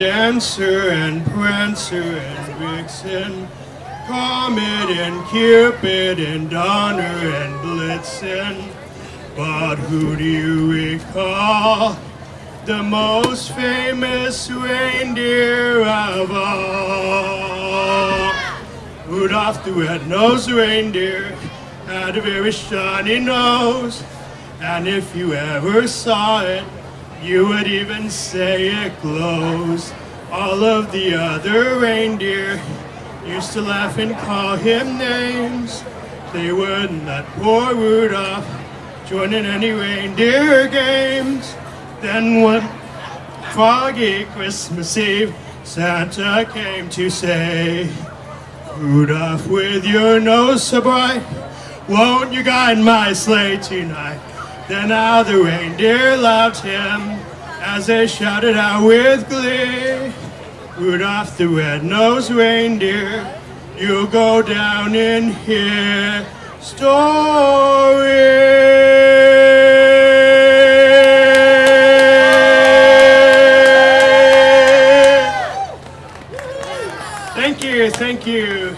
Dancer and Prancer and Vixen, Comet and Cupid and Donner and Blitzen. But who do you recall? The most famous reindeer of all. Rudolph the red-nosed reindeer had a very shiny nose. And if you ever saw it, you would even say it glows. All of the other reindeer used to laugh and call him names. They wouldn't let poor Rudolph join in any reindeer games. Then one foggy Christmas Eve, Santa came to say, Rudolph, with your nose so bright, won't you guide my sleigh tonight? Then how the reindeer loved him as they shouted out with glee. Rudolph the red-nosed reindeer, you'll go down in history. Thank you, thank you.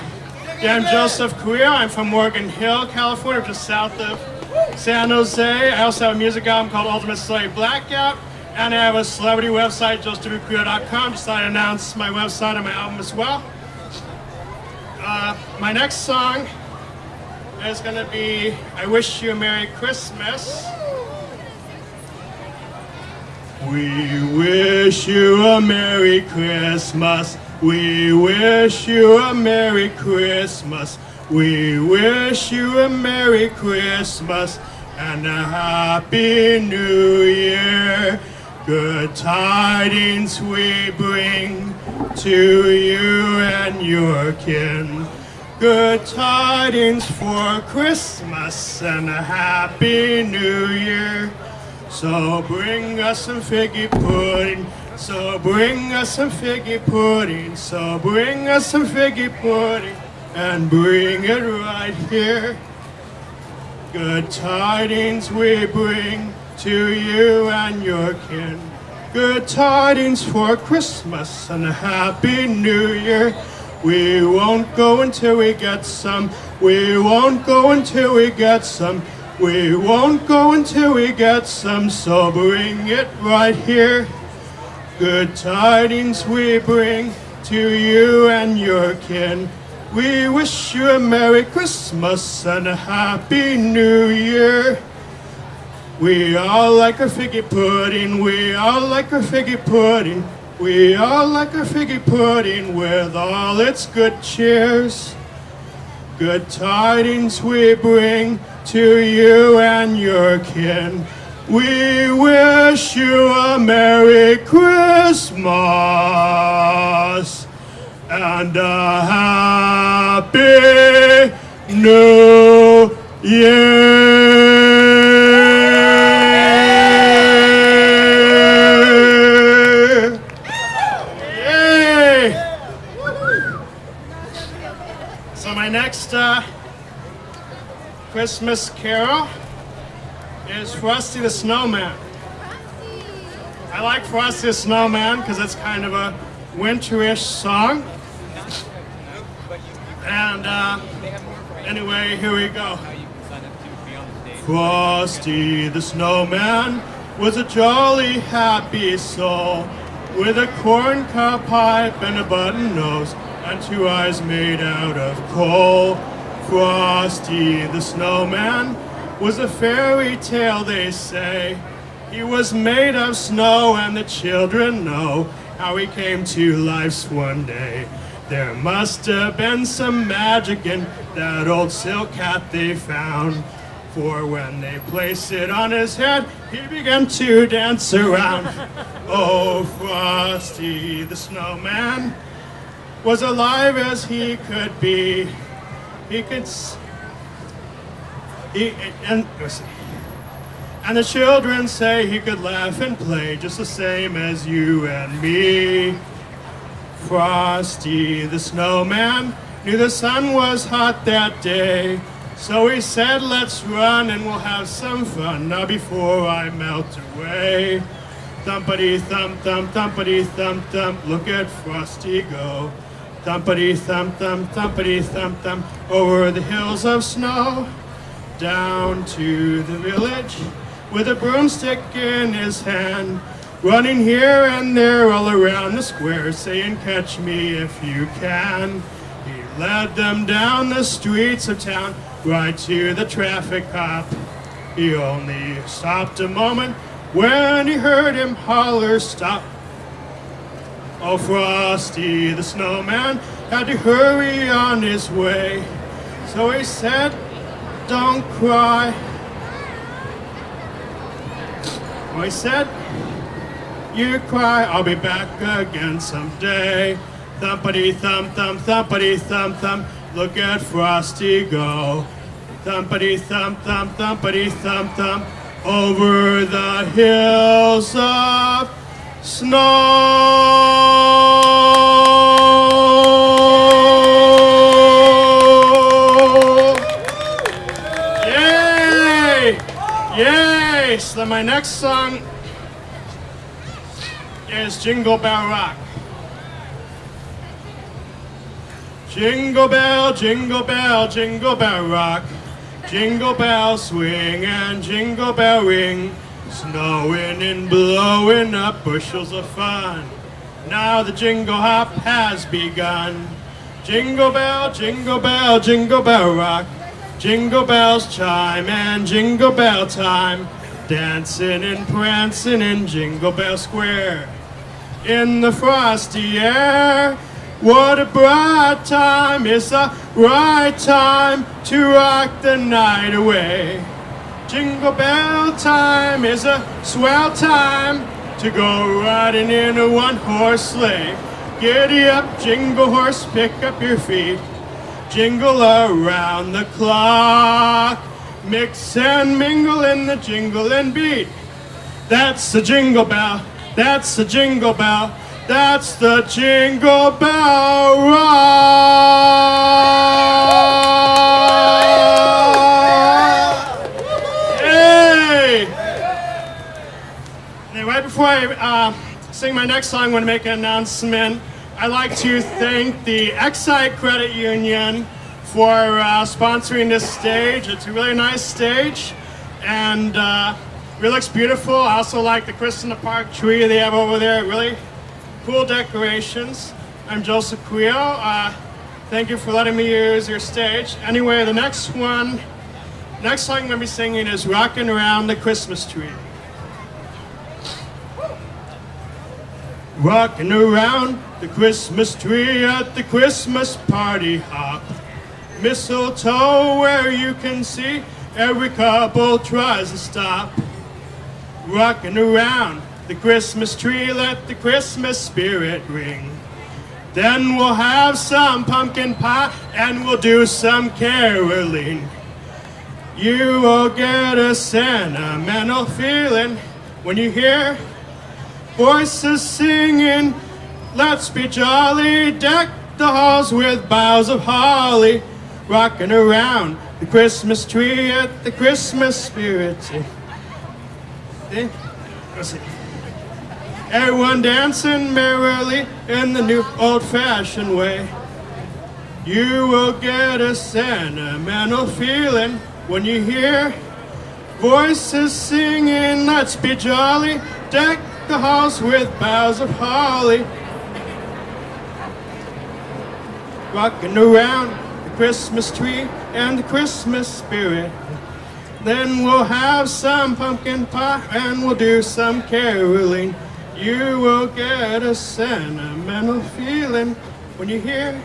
Yeah, I'm Joseph Queer. I'm from Morgan Hill, California, just south of San Jose. I also have a music album called Ultimate Slave Blackout. And I have a celebrity website, josephqueer.com. Just thought I'd announce my website and my album as well. Uh, my next song is going to be I Wish You a Merry Christmas. We wish you a Merry Christmas. We wish you a Merry Christmas. We wish you a Merry Christmas and a Happy New Year. Good tidings we bring to you and your kin. Good tidings for Christmas and a Happy New Year. So bring us some figgy pudding. So bring us some figgy pudding. So bring us some figgy pudding and bring it right here. Good tidings we bring to you and your kin. Good tidings for Christmas and a happy new year. We won't go until we get some. We won't go until we get some. We won't go until we get some. So bring it right here. Good tidings we bring to you and your kin. We wish you a Merry Christmas and a Happy New Year. We all like our figgy pudding, we all like our figgy pudding, we all like our figgy pudding with all its good cheers. Good tidings we bring to you and your kin. We wish you a Merry Christmas and a happy new year. Yay! So my next uh, Christmas carol is Frosty the Snowman. I like Frosty the Snowman because it's kind of a winterish song. And uh, anyway, here we go. Frosty the Snowman was a jolly, happy soul with a corncob pipe and a button nose and two eyes made out of coal. Frosty the Snowman was a fairy tale, they say. He was made of snow and the children know how he came to life one day. There must have been some magic in that old silk hat they found. For when they placed it on his head, he began to dance around. oh, Frosty the snowman was alive as he could be. He could... He, and, and the children say he could laugh and play just the same as you and me. Frosty the snowman knew the sun was hot that day. So he said, let's run and we'll have some fun now before I melt away. Thumpity thump thump thumpity thump thump, look at Frosty go. Thumpity thump thump thumpity thump thump, over the hills of snow, down to the village with a broomstick in his hand, running here and there all around the square, saying, Catch me if you can. He led them down the streets of town, right to the traffic cop. He only stopped a moment when he heard him holler, Stop. Oh, Frosty the snowman had to hurry on his way. So he said, Don't cry. Oh, he said, You cry, I'll be back again someday. Thumpity thump thump, thumpity thump thump, look at Frosty go. Thumpity thump thump, thumpity thump thump, over the hills of snow. Yay! Yay! So my next song is Jingle Bell Rock. Jingle bell, jingle bell, jingle bell rock. Jingle bell swing and jingle bell ring. Snowing and blowing up bushels of fun. Now the jingle hop has begun. Jingle bell, jingle bell, jingle bell rock. Jingle bells chime and jingle bell time. Dancing and prancing in Jingle Bell Square. In the frosty air. What a bright time, it's the right time to rock the night away. Jingle bell time is a swell time to go riding in a one horse sleigh. Giddy up, jingle horse, pick up your feet. Jingle around the clock. Mix and mingle in the jingle and beat. That's the jingle bell, that's the jingle bell. That's the Jingle Bell! Hey! Right before I uh, sing my next song, I want to make an announcement. I'd like to thank the Excite Credit Union for uh, sponsoring this stage. It's a really nice stage, and uh, it really looks beautiful. I also like the Christmas in the Park tree they have over there. Really cool decorations. I'm Joseph Quio. Uh, thank you for letting me use your stage. Anyway, the next one, next song I'm going to be singing is Rockin' Around the Christmas Tree. Rocking around the Christmas tree at the Christmas party hop. Mistletoe where you can see every couple tries to stop. Rocking around the Christmas tree, let the Christmas spirit ring. Then we'll have some pumpkin pie and we'll do some caroling. You will get a sentimental feeling when you hear voices singing. Let's be jolly, deck the halls with boughs of holly, rocking around the Christmas tree at the Christmas spirit. Everyone dancing merrily in the new old-fashioned way. You will get a sentimental feeling when you hear voices singing, let's be jolly, deck the house with boughs of holly. Rocking around the Christmas tree and the Christmas spirit. Then we'll have some pumpkin pie and we'll do some caroling. You will get a sentimental feeling when you hear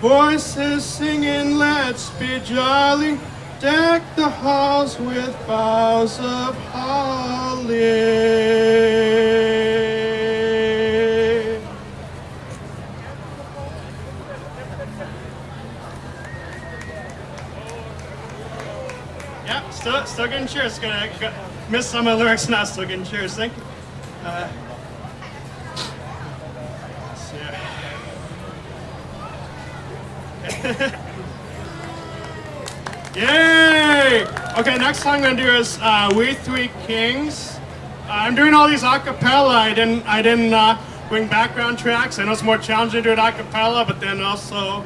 voices singing, let's be jolly. Deck the halls with boughs of holly. Yeah, still, still getting cheers. Gonna go, miss some of the lyrics, now. still getting cheers. Thank you. Uh, Yay! Okay, next song I'm gonna do is uh, We Three Kings. I'm doing all these a cappella. I didn't, I didn't uh, bring background tracks. I know it's more challenging to do it a cappella, but then also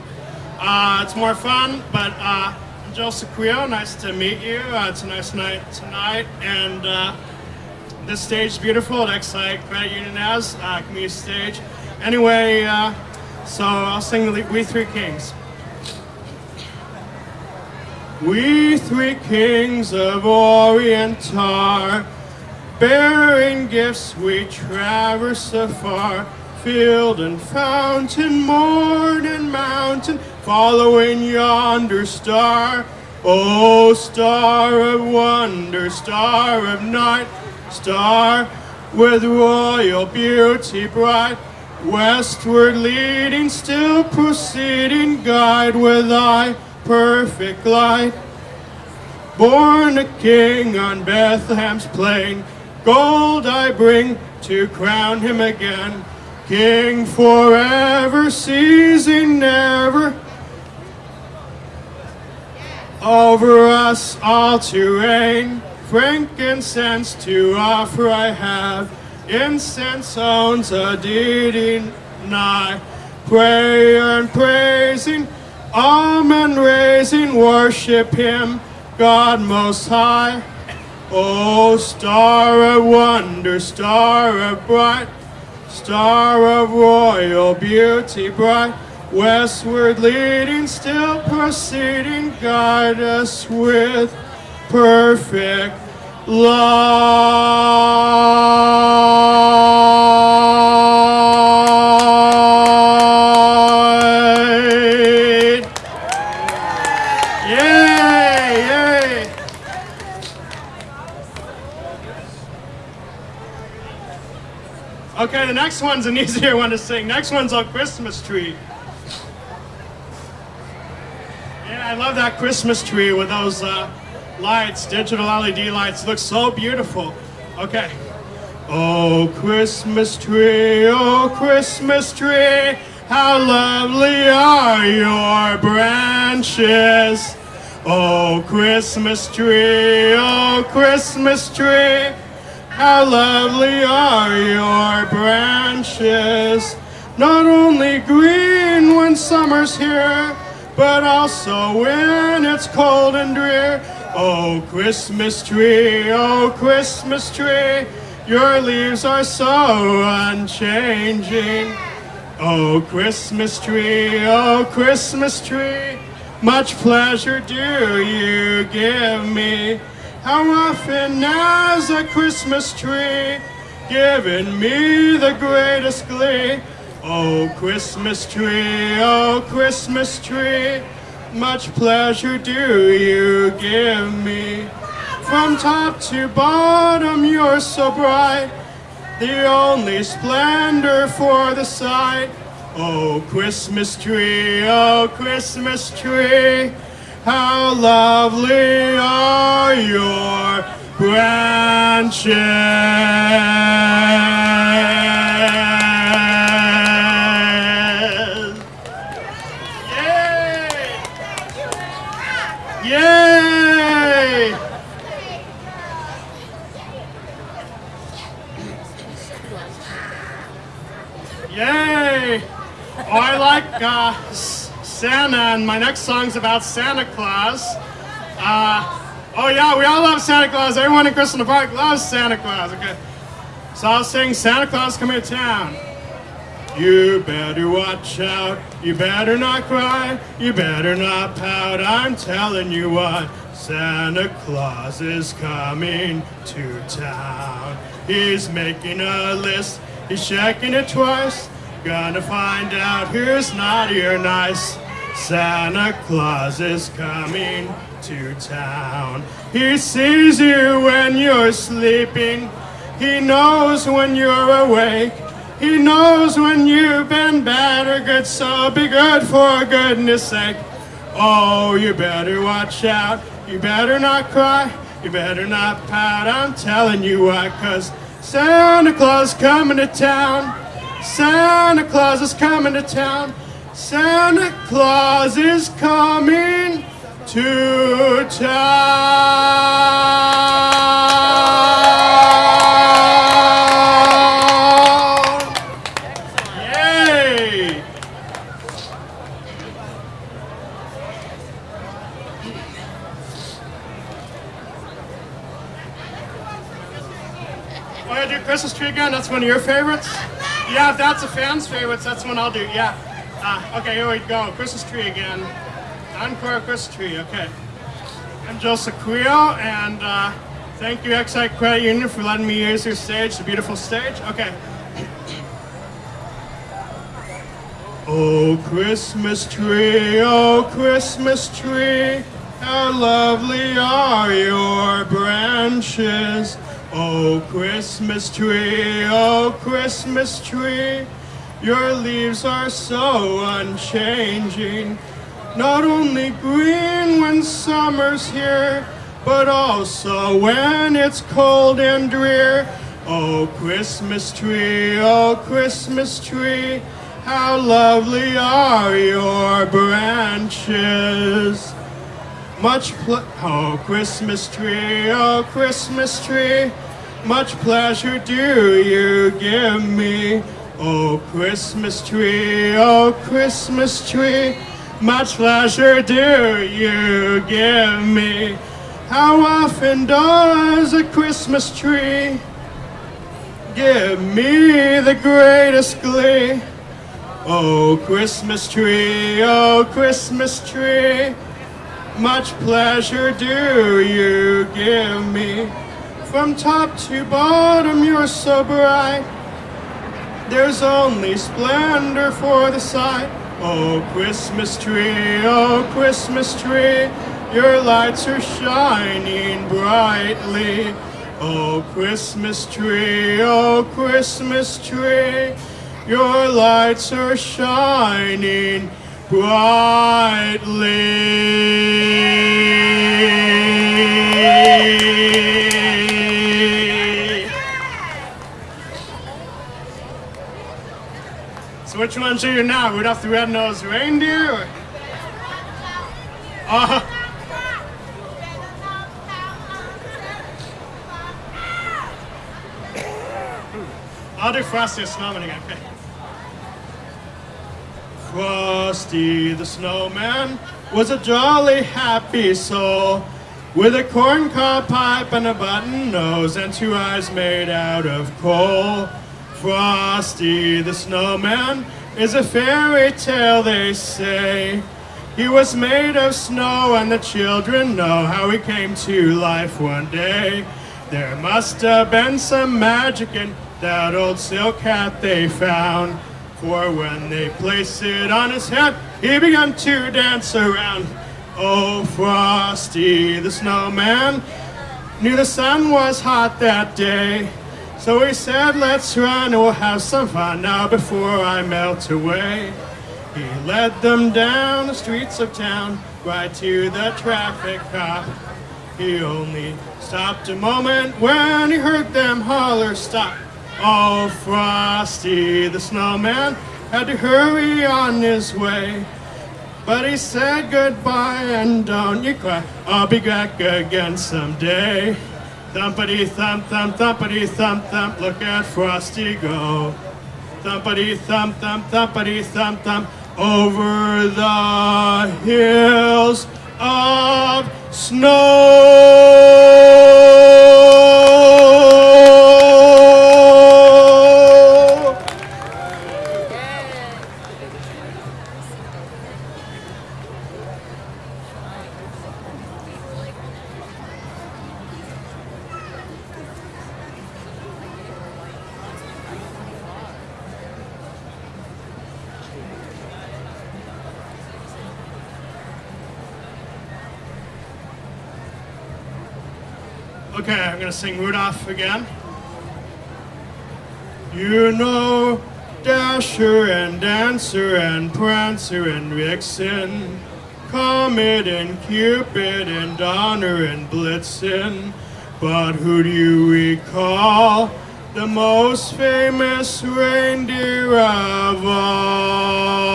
uh, it's more fun. But uh, Joseph Creel. Nice to meet you. Uh, it's a nice night tonight, and uh, this stage is beautiful at Excite Credit Union as uh, community stage. Anyway, uh, so I'll sing We Three Kings. We three kings of Orient are, bearing gifts we traverse afar, field and fountain, morn and mountain, following yonder star. O star of wonder, star of night, star with royal beauty bright, westward leading, still proceeding, guide with thy perfect light. Born a king on Bethlehem's plain, gold I bring to crown him again. King forever, ceasing never, over us all to reign. Frankincense to offer I have, incense owns a deity nigh. Prayer and praising, Amen raising, worship him, God most high. O star of wonder, star of bright, star of royal beauty bright, westward leading, still proceeding, guide us with perfect light. Yay, yay. Okay, the next one's an easier one to sing. Next one's on Christmas tree. Yeah, I love that Christmas tree with those uh, lights, digital LED lights. Looks so beautiful. Okay. Oh, Christmas tree, oh, Christmas tree, how lovely are your branches. Oh, Christmas tree, oh, Christmas tree, how lovely are your branches. Not only green when summer's here, but also when it's cold and drear. Oh, Christmas tree, oh, Christmas tree, your leaves are so unchanging. Oh, Christmas tree, oh, Christmas tree, much pleasure do you give me. How often has a Christmas tree given me the greatest glee? Oh, Christmas tree, oh, Christmas tree, much pleasure do you give me. From top to bottom, you're so bright, the only splendor for the sight. Oh, Christmas tree, oh, Christmas tree, how lovely are your branches. Like uh, Santa, and my next song's about Santa Claus. Uh, oh yeah, we all love Santa Claus. Everyone in Crystal Park loves Santa Claus. Okay, so I'll sing Santa Claus Coming to Town. You better watch out. You better not cry. You better not pout. I'm telling you what. Santa Claus is coming to town. He's making a list. He's checking it twice. Gonna find out who's naughty or nice. Santa Claus is coming to town. He sees you when you're sleeping. He knows when you're awake. He knows when you've been bad or good, so be good for goodness sake. Oh, you better watch out. You better not cry. You better not pout. I'm telling you why, cause Santa Claus coming to town. Santa Claus is coming to town. Santa Claus is coming to town. Yay! Want to do Christmas tree again? That's one of your favorites? Yeah, if that's a fan's favorites, that's the one I'll do. Yeah. Uh, okay, here we go. Christmas tree again. Encore Christmas tree. Okay. I'm Joseph Creo, and uh, thank you, Excite Credit Union, for letting me use your stage, the beautiful stage. Okay. Oh, Christmas tree, oh, Christmas tree, how lovely are your branches. Oh, Christmas tree, oh, Christmas tree, your leaves are so unchanging. Not only green when summer's here, but also when it's cold and drear. Oh, Christmas tree, oh, Christmas tree, how lovely are your branches. Much ple- oh Christmas tree, oh Christmas tree, much pleasure do you give me. Oh Christmas tree, oh Christmas tree, much pleasure do you give me. How often does a Christmas tree give me the greatest glee? Oh, Christmas tree, oh, Christmas tree, much pleasure do you give me. From top to bottom, you're so bright. There's only splendor for the sight. Oh, Christmas tree, oh, Christmas tree, your lights are shining brightly. Oh, Christmas tree, oh, Christmas tree. Your lights are shining brightly. Which ones you now? Rudolph the Red-Nosed Reindeer? Or? Uh, I'll do Frosty the Snowman again. Frosty the Snowman was a jolly happy soul with a corncob pipe and a button nose and two eyes made out of coal. Frosty the Snowman is a fairy tale, they say. He was made of snow, and the children know how he came to life one day. There must have been some magic in that old silk hat they found. For when they placed it on his head, he began to dance around. Oh, Frosty the snowman knew the sun was hot that day. So he said, let's run and we'll have some fun now before I melt away. He led them down the streets of town, right to the traffic cop. He only stopped a moment when he heard them holler stop. Oh, Frosty the snowman had to hurry on his way. But he said goodbye and don't you cry, I'll be back again someday. Thumpity thump thump thumpity thump thump, look at Frosty go. Thumpity thump thump thumpity thump thump, over the hills of snow. Okay, I'm gonna sing Rudolph again. You know Dasher and Dancer and Prancer and Vixen, Comet and Cupid and Donner and Blitzen. But who do you recall? The most famous reindeer of all.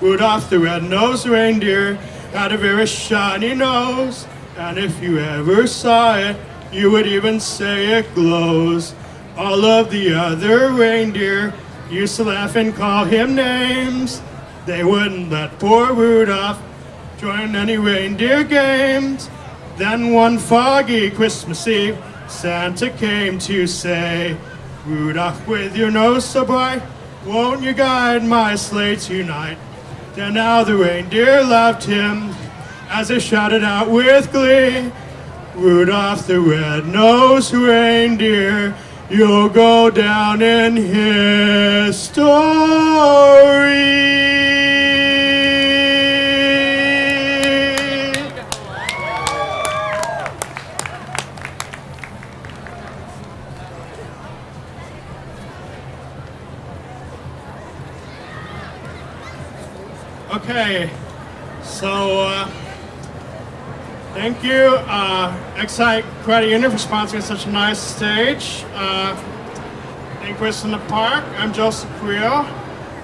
Rudolph the red-nosed reindeer had a very shiny nose. And if you ever saw it, you would even say it glows. All of the other reindeer used to laugh and call him names. They wouldn't let poor Rudolph join any reindeer games. Then one foggy Christmas Eve, Santa came to say, Rudolph, with your nose so bright, won't you guide my sleigh tonight? Then now the reindeer loved him as they shouted out with glee, Rudolph the red-nosed reindeer, you'll go down in history. Okay, so uh, thank you, uh, Excite Credit Union, for sponsoring such a nice stage. Uh, in Christmas in the Park, I'm Joseph Creel.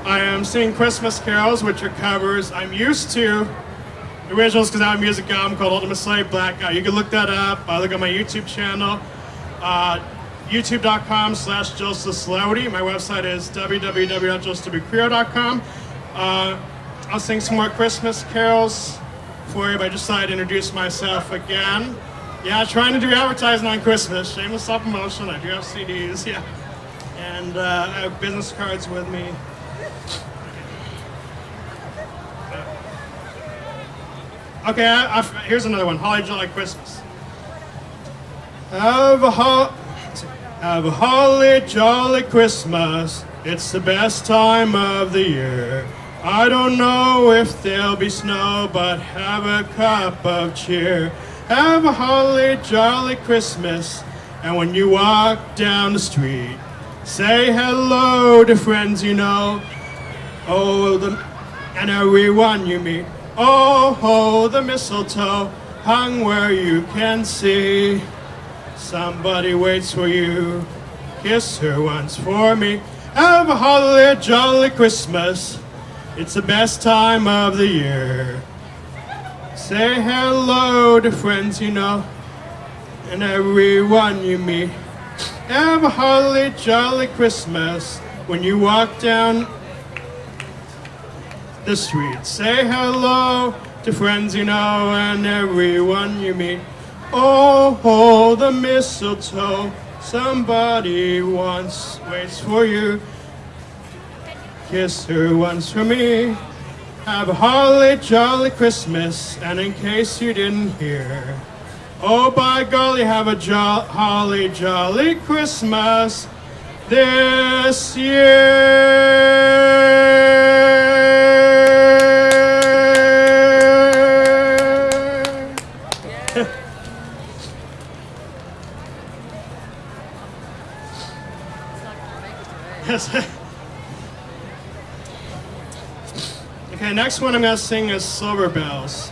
I am singing Christmas carols, which are covers. I'm used to originals because I have a music album called Ultimate Slave Blackout. You can look that up. I look at my YouTube channel. Uh, youtube.com slash Joseph Slowdy. My website is www.josephcreel.com. Uh, I'll sing some more Christmas carols for you, but I just thought I'd introduce myself again. Yeah, trying to do advertising on Christmas. Shameless self-promotion. I do have CDs, yeah. And uh, I have business cards with me. Okay, I, I, here's another one. Holly Jolly Christmas. Have a, ho- have a holly jolly Christmas. It's the best time of the year. I don't know if there'll be snow, but have a cup of cheer. Have a holly jolly Christmas. And when you walk down the street, say hello to friends you know. Oh, the, and everyone you meet. Oh, oh, the mistletoe hung where you can see. Somebody waits for you. Kiss her once for me. Have a holly jolly Christmas. It's the best time of the year. Say hello to friends you know and everyone you meet. Have a holly jolly Christmas when you walk down the street. Say hello to friends you know and everyone you meet. Oh, oh, the mistletoe, somebody once waits for you. Kiss her once for me. Have a holly jolly Christmas, and in case you didn't hear, oh by golly, have a jo- holly jolly Christmas this year. Yes. Okay, next one I'm gonna sing is Silver Bells.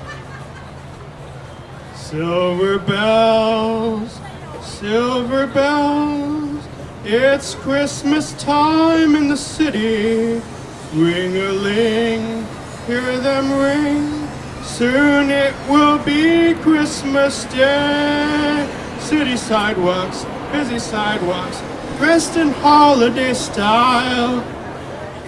Silver bells, silver bells, it's Christmas time in the city. Ring a ling, hear them ring. Soon it will be Christmas Day. City sidewalks, busy sidewalks, dressed in holiday style.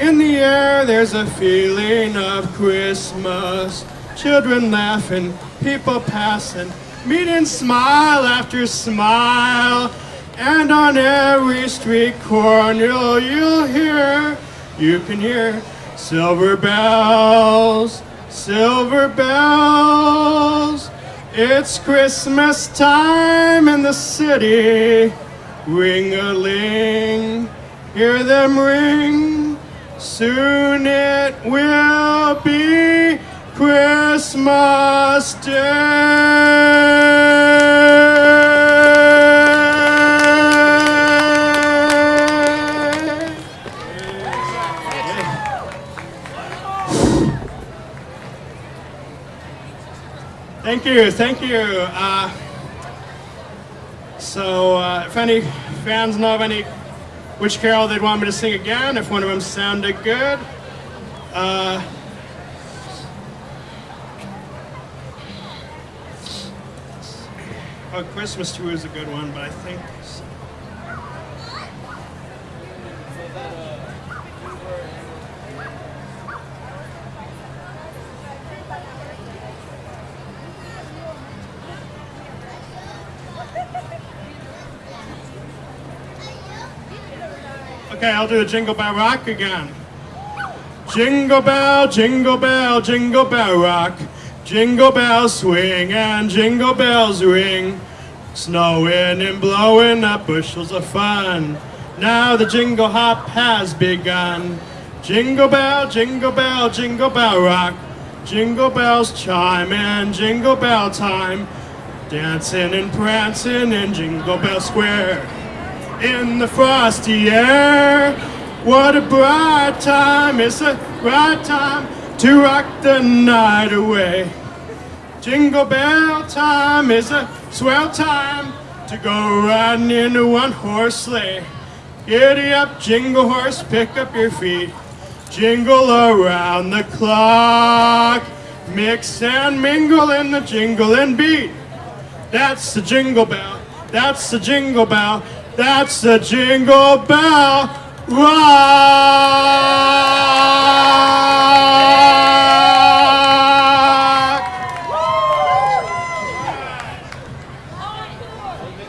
In the air, there's a feeling of Christmas. Children laughing, people passing, meeting smile after smile. And on every street corner, you'll hear, you can hear silver bells, silver bells. It's Christmas time in the city. Ring a ling, hear them ring. Soon it will be Christmas Day. Thank you, thank you. Uh, so, uh, if any fans know of any which carol they'd want me to sing again, if one of them sounded good. Uh, oh, Christmas too is a good one, but I think. Okay, I'll do a Jingle Bell Rock again. Jingle bell, jingle bell, jingle bell rock. Jingle bells swing and jingle bells ring. Snowing and blowing up bushels of fun. Now the jingle hop has begun. Jingle bell, jingle bell, jingle bell rock. Jingle bells chime and jingle bell time. Dancing and prancing in Jingle Bell Square. In the frosty air. What a bright time, it's a bright time to rock the night away. Jingle bell time is a swell time to go riding in a one horse sleigh. Giddy up, jingle horse, pick up your feet. Jingle around the clock. Mix and mingle in the jingling beat. That's the jingle bell. That's the jingle bell. That's the jingle bell rock.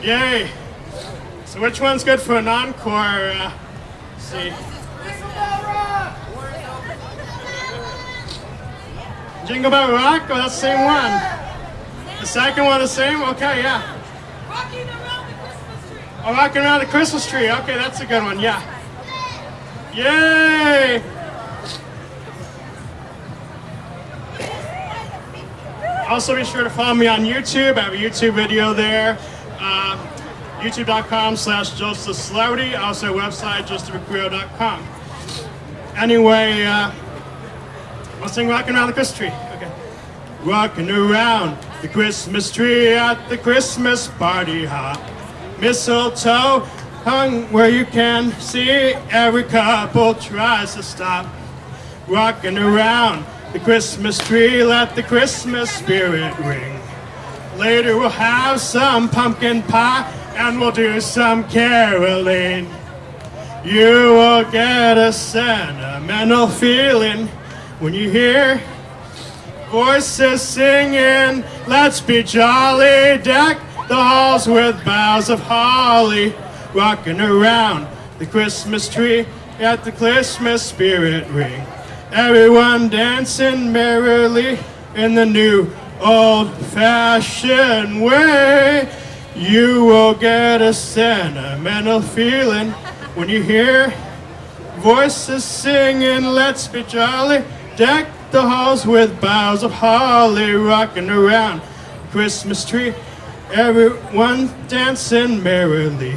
Yay. So which one's good for an encore? Uh, see. Jingle Bell Rock? Oh, that's the same one. The second one the same? Okay, yeah. Rocking around the Christmas tree. Oh, rocking around the Christmas tree. Okay, that's a good one. Yeah. Yay! Also, be sure to follow me on YouTube. I have a YouTube video there. Um, YouTube.com slash Joseph Slowdy. Also, website, josephrecreo.com. Anyway, uh, I'll sing Rocking Around the Christmas Tree. Okay. Rocking around the Christmas tree at the Christmas party hop. Mistletoe hung where you can see every couple tries to stop. Rocking around the Christmas tree, let the Christmas spirit ring. Later we'll have some pumpkin pie and we'll do some caroling. You will get a sentimental feeling when you hear voices singing. Let's be jolly, deck the halls with boughs of holly, rocking around the Christmas tree at the Christmas spirit ring. Everyone dancing merrily in the new old-fashioned way. You will get a sentimental feeling when you hear voices singing, let's be jolly, deck the halls with boughs of holly, rocking around Christmas tree, everyone dancing merrily.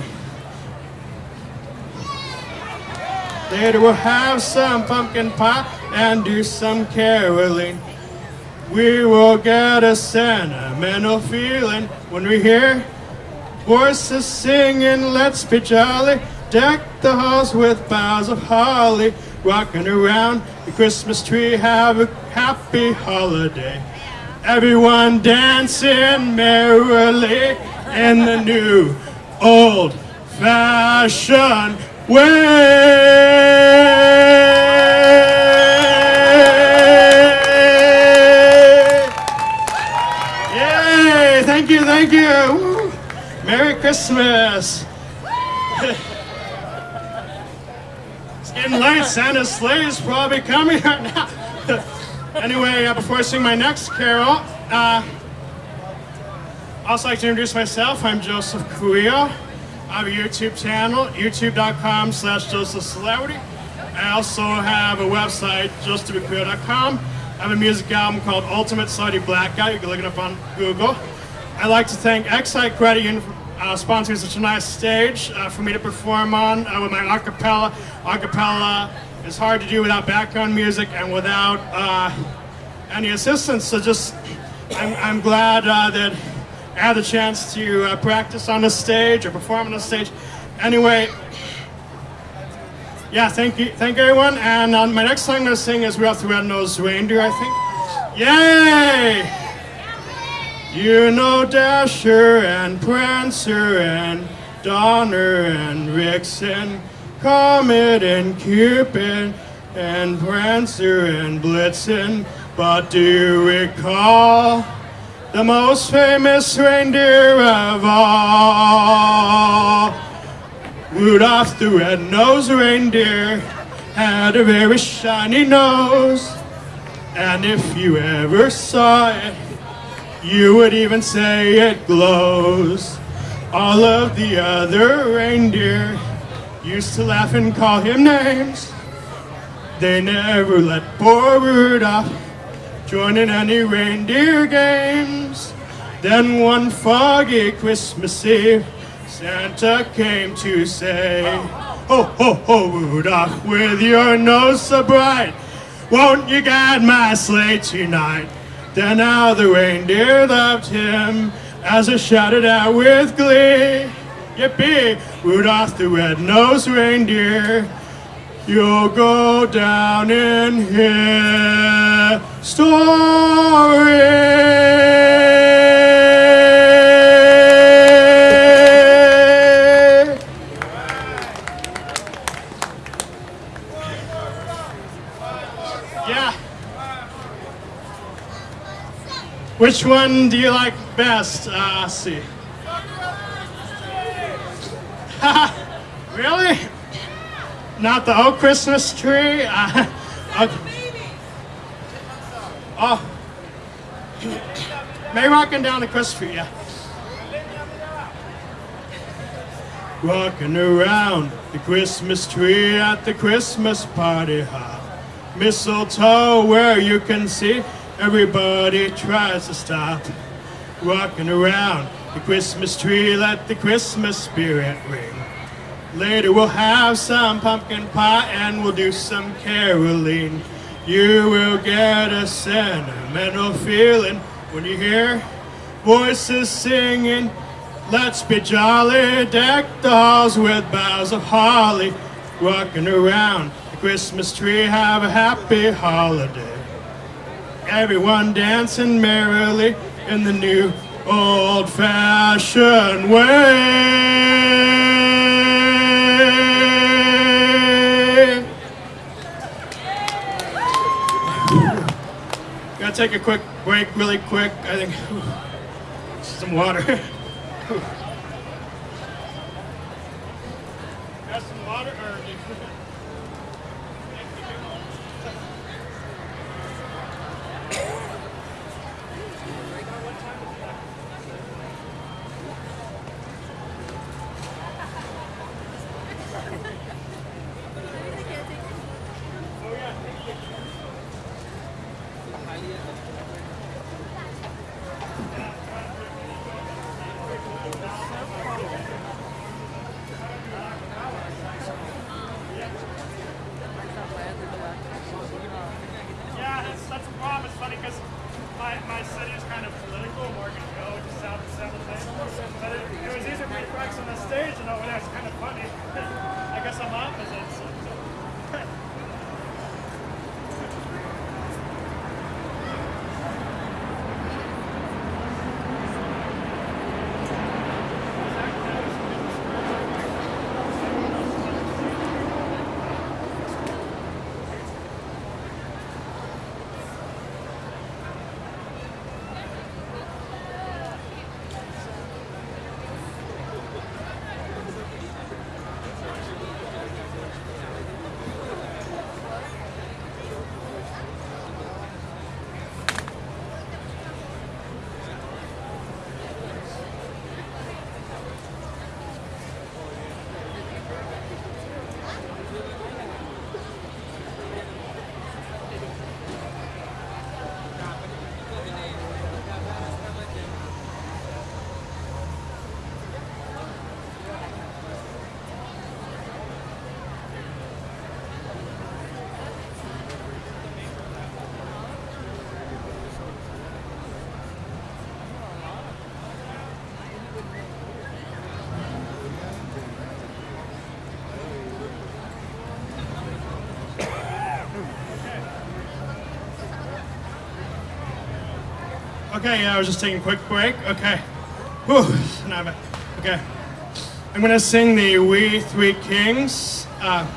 Later we'll have some pumpkin pie and do some caroling. We will get a sentimental feeling when we hear voices singing, let's be jolly. Deck the halls with boughs of holly, rocking around the Christmas tree. Have a happy holiday. Everyone dancing merrily in the new old fashioned way. Yay! Thank you, thank you. Woo. Merry Christmas. It's getting late. Santa's sleigh is probably coming right now. anyway, uh, before I sing my next carol, uh, I'd also like to introduce myself. I'm Joseph Cuillo. I have a YouTube channel, youtube.com slash Joseph Celebrity. I also have a website, josephcuillo.com. I have a music album called Ultimate Celebrity Blackout. You can look it up on Google. I'd like to thank Excite Credit Union for uh, sponsoring such a nice stage uh, for me to perform on uh, with my acapella. Acapella is hard to do without background music and without uh, any assistance. So just, I'm, I'm glad uh, that I had the chance to uh, practice on the stage or perform on the stage. Anyway, yeah, thank you, thank everyone. And uh, my next song I'm gonna sing is Rudolph the Red-Nosed Reindeer, I think. Yay! You know Dasher and Prancer and Donner and Vixen, Comet and Cupid and Prancer and Blitzen. But do you recall the most famous reindeer of all? Rudolph the red-nosed reindeer had a very shiny nose. And if you ever saw it, you would even say it glows. All of the other reindeer used to laugh and call him names. They never let poor Rudolph join in any reindeer games. Then one foggy Christmas Eve, Santa came to say, Ho, ho, ho, Rudolph, with your nose so bright, won't you guide my sleigh tonight? Then how the reindeer loved him as they shouted out with glee. Yippee, Rudolph the red-nosed reindeer, you'll go down in history. Yeah. Which one do you like best? Uh, see. really? Not the old Christmas tree? Uh. Oh. May rocking down the Christmas tree, yeah. Walking around the Christmas tree at the Christmas party hop. Mistletoe where you can see everybody tries to stop. Walking around the Christmas tree, let the Christmas spirit ring. Later we'll have some pumpkin pie and we'll do some caroling. You will get a sentimental feeling when you hear voices singing. Let's be jolly, deck the halls with boughs of holly. Walking around the Christmas tree, have a happy holiday. Everyone dancing merrily in the new old fashioned way. Gotta take a quick break, really quick. I think some water. Okay, yeah, I was just taking a quick break. Okay. Whew, now I'm back. Okay. I'm gonna sing the We Three Kings. Uh,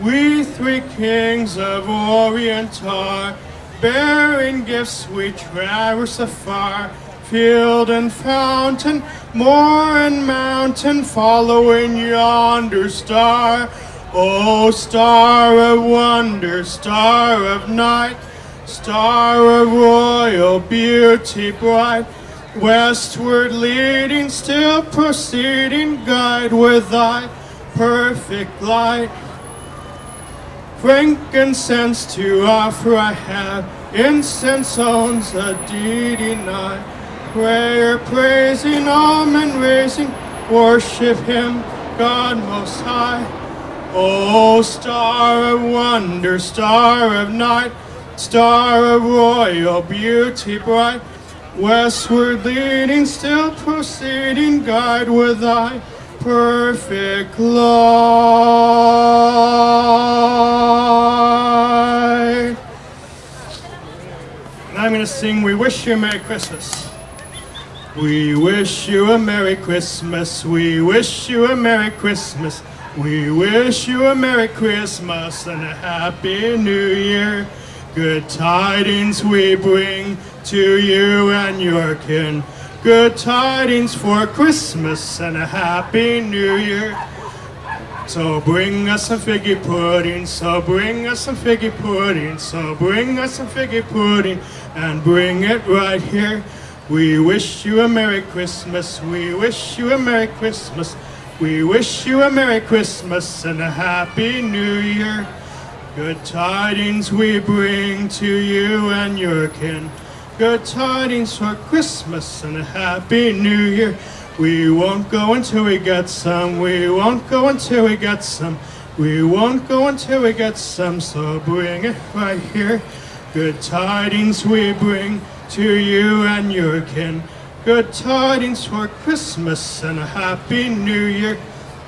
we three kings of Orient are, bearing gifts we traverse afar, field and fountain, moor and mountain, following yonder star. Oh, star of wonder, star of night, star of royal beauty bright, westward leading, still proceeding, guide with thy perfect light. Frankincense to offer I have, incense owns a deedy night. Prayer praising, almond raising, worship him, God most high. O star of wonder, star of night, star of royal beauty bright, westward leading, still proceeding, guide with thy perfect light. Now I'm going to sing We Wish You a Merry Christmas. We wish you a Merry Christmas. We wish you a Merry Christmas. We wish you a Merry Christmas and a Happy New Year. Good tidings we bring to you and your kin. Good tidings for Christmas and a Happy New Year. So bring us some figgy pudding, so bring us some figgy pudding, so bring us some figgy pudding, and bring it right here. We wish you a Merry Christmas, we wish you a Merry Christmas, we wish you a Merry Christmas and a Happy New Year. Good tidings we bring to you and your kin. Good tidings for Christmas and a Happy New Year. We won't go until we get some. We won't go until we get some. We won't go until we get some. So bring it right here. Good tidings we bring to you and your kin. Good tidings for Christmas and a Happy New Year.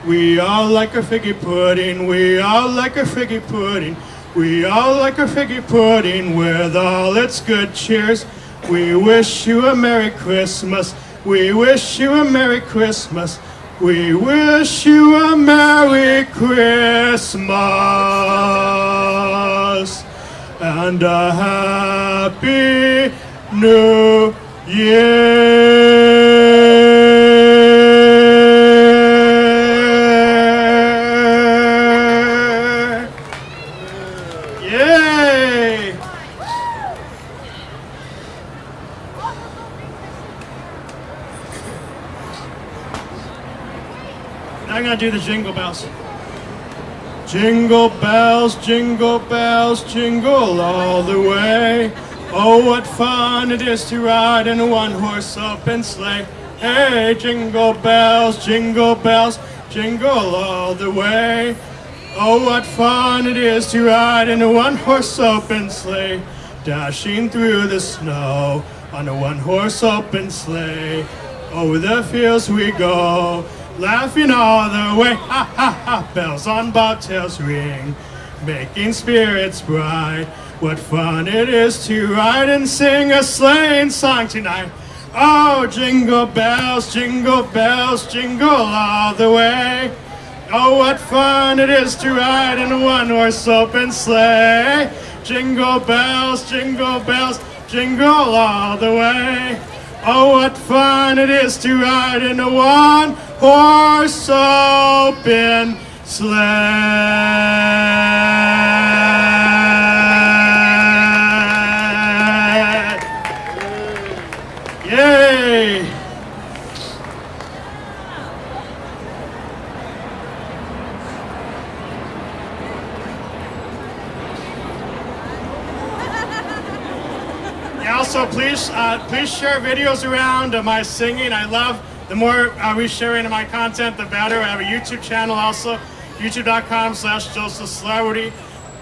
We all like a figgy pudding. We all like a figgy pudding. We all like a figgy pudding with all its good cheers. We wish you a Merry Christmas. We wish you a Merry Christmas. We wish you a Merry Christmas and a Happy New Year. Do the jingle bells. Jingle bells, jingle bells, jingle all the way. Oh, what fun it is to ride in a one-horse open sleigh. Hey, jingle bells, jingle bells, jingle all the way. Oh, what fun it is to ride in a one-horse open sleigh. Dashing through the snow on a one-horse open sleigh. Over the fields we go, laughing all the way. Ha ha ha, bells on bobtails ring, making spirits bright. What fun it is to ride and sing a sleighing song tonight. Oh, jingle bells, jingle bells, jingle all the way. Oh, what fun it is to ride in a one-horse open sleigh. Jingle bells, jingle bells, jingle all the way. Oh, what fun it is to ride in a one-horse open sleigh. Yay! Yeah, also please uh, please share videos around of my singing. I love the more uh, we share into my content, the better. I have a YouTube channel also, youtube.com slash Joseph Celebrity.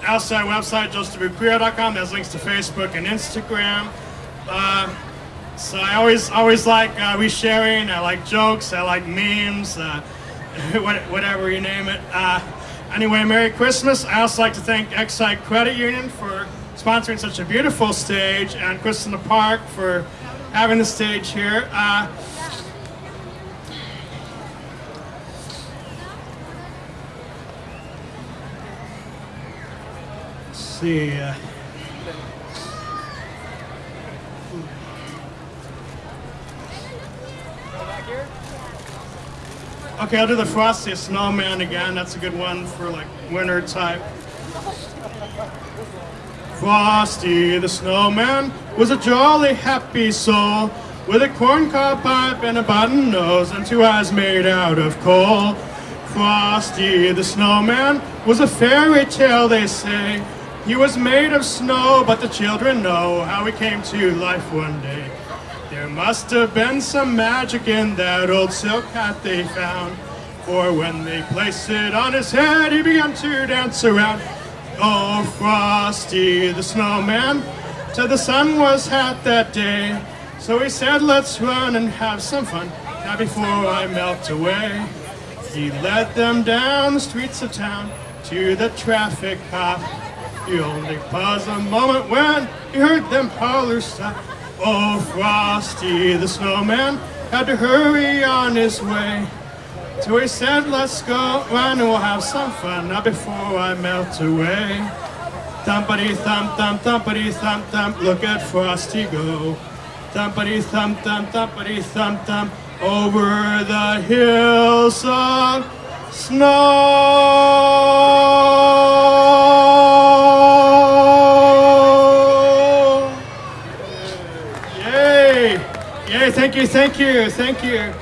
Also, our website, josephwcreo.com. There's links to Facebook and Instagram. Uh, so I always always like uh, resharing. I like jokes. I like memes. Uh, whatever you name it. Uh, anyway, Merry Christmas. I also like to thank Excite Credit Union for sponsoring such a beautiful stage, and Christmas in the Park for having the stage here. Uh, let's see. Uh, Okay, I'll do the Frosty Snowman again. That's a good one for like winter type. Frosty the Snowman was a jolly, happy soul with a corncob pipe and a button nose and two eyes made out of coal. Frosty the Snowman was a fairy tale, they say. He was made of snow, but the children know how he came to life one day. There must have been some magic in that old silk hat they found. For when they placed it on his head, he began to dance around. Oh, Frosty the snowman, to the sun was hot that day. So he said, let's run and have some fun, now before I melt away. He led them down the streets of town to the traffic cop. He only paused a moment when he heard them holler stop. Oh, Frosty the snowman had to hurry on his way. So he said, let's go and we'll have some fun now before I melt away. Thumpity thump thump thumpity thump thump, look at Frosty go. Thumpity thump thump thumpity thump thump, over the hills of snow. Yay! Yay, thank you, thank you, thank you.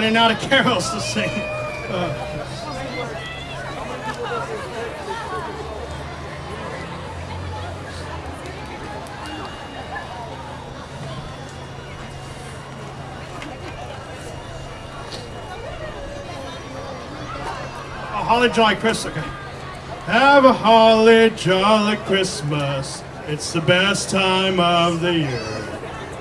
Running out of carols to sing. Uh, holly jolly Christmas. Okay. Have a holly jolly Christmas. It's the best time of the year.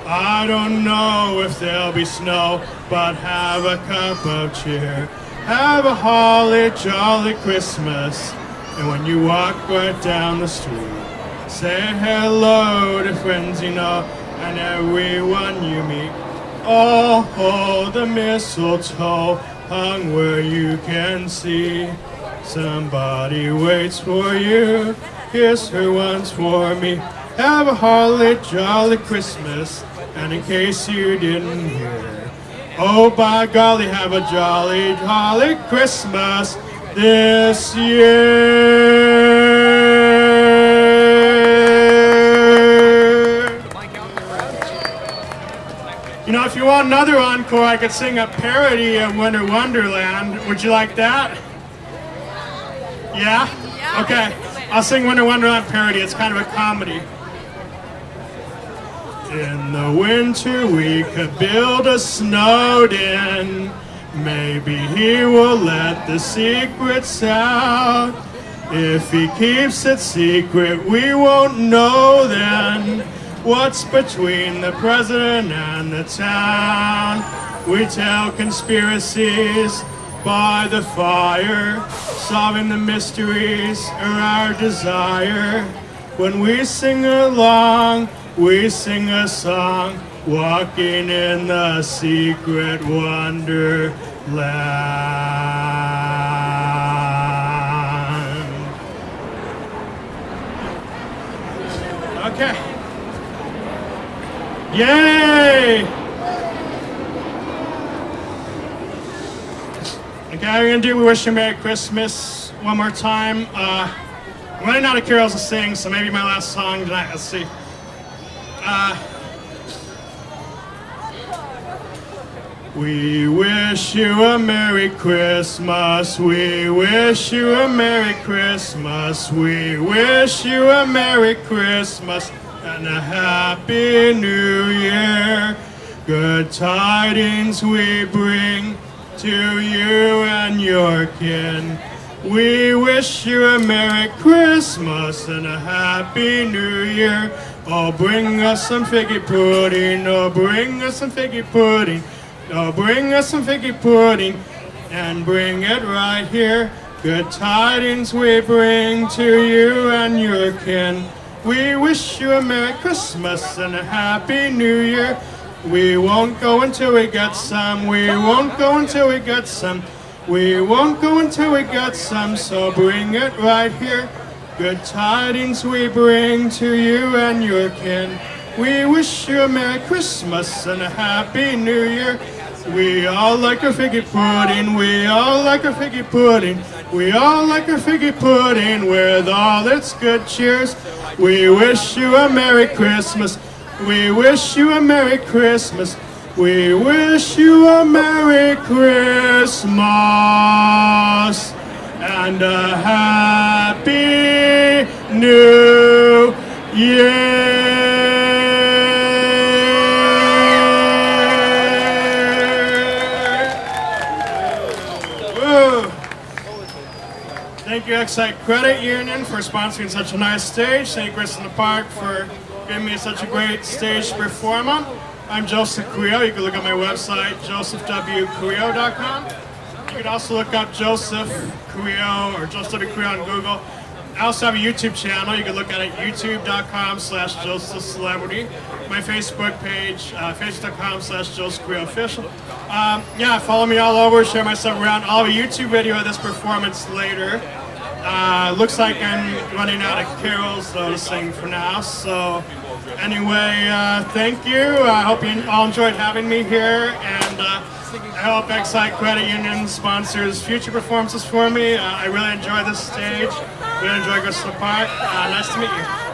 I don't know if there'll be snow, but have a cup of cheer. Have a holly jolly Christmas. And when you walk right down the street, say hello to friends you know and everyone you meet. Oh, oh, the mistletoe hung where you can see. Somebody waits for you. Kiss her once for me. Have a holly jolly Christmas. And in case you didn't hear, oh by golly, have a jolly jolly Christmas this year. You know, if you want another encore, I could sing a parody of Winter Wonderland. Would you like that? Yeah? Okay. I'll sing Winter Wonderland parody. It's kind of a comedy. In the winter we could build a Snowden. Maybe he will let the secrets out. If he keeps it secret, we won't know then what's between the president and the town. We tell conspiracies by the fire, solving the mysteries are our desire. When we sing along, we sing a song, walking in the secret wonderland. Okay. Yay! Okay, we're gonna do We Wish You a Merry Christmas one more time. Uh, I'm running out of carols to sing, so maybe my last song tonight. Let's see. Uh, we wish you a Merry Christmas. We wish you a Merry Christmas. We wish you a Merry Christmas and a Happy New Year. Good tidings we bring to you and your kin. We wish you a Merry Christmas and a Happy New Year. Oh, bring us some figgy pudding. Oh, bring us some figgy pudding. Oh, bring us some figgy pudding and bring it right here. Good tidings we bring to you and your kin. We wish you a Merry Christmas and a Happy New Year. We won't go until we get some. We won't go until we get some. We won't go until we get some, so bring it right here. Good tidings we bring to you and your kin. We wish you a Merry Christmas and a Happy New Year. We all like a figgy pudding, we all like a figgy pudding. We all like a figgy pudding with all its good cheers. We wish you a Merry Christmas. We wish you a Merry Christmas. We wish you a Merry Christmas and a Happy Thank Credit Union, for sponsoring such a nice stage. St. Grissom Park for giving me such a great stage performer. I'm Joseph Creo. You can look at my website, josephwcreo.com. You can also look up Joseph Creo or Joseph W. Creo on Google. I also have a YouTube channel. You can look at it youtube.com slash Joseph Celebrity. My Facebook page, uh, facebook.com slash Joseph Creo Official. Um, yeah, follow me all over, share my stuff around. I'll have a YouTube video of this performance later. Uh, looks like I'm running out of carols though to sing for now. So anyway, uh, thank you. I hope you all enjoyed having me here, and uh, I hope Excite Credit Union sponsors future performances for me. Uh, I really enjoy this stage. Really enjoy Griswold Park. Uh, nice to meet you.